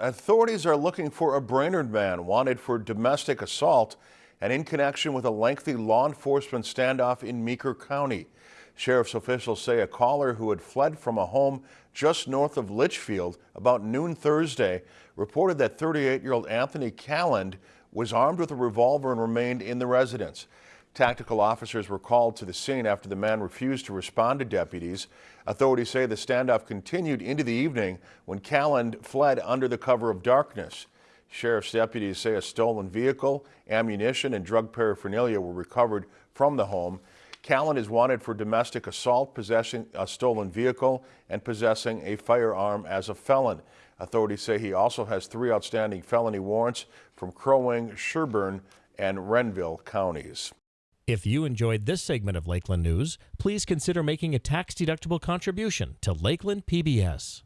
Authorities are looking for a Brainerd man wanted for domestic assault and in connection with a lengthy law enforcement standoff in Meeker County. Sheriff's officials say a caller who had fled from a home just north of Litchfield about noon Thursday reported that 38-year-old Anthony Calland was armed with a revolver and remained in the residence. Tactical officers were called to the scene after the man refused to respond to deputies. Authorities say the standoff continued into the evening when Calland fled under the cover of darkness. Sheriff's deputies say a stolen vehicle, ammunition, and drug paraphernalia were recovered from the home. Calland is wanted for domestic assault, possessing a stolen vehicle, and possessing a firearm as a felon. Authorities say he also has three outstanding felony warrants from Crow Wing, Sherburne, and Renville counties. If you enjoyed this segment of Lakeland News, please consider making a tax-deductible contribution to Lakeland PBS.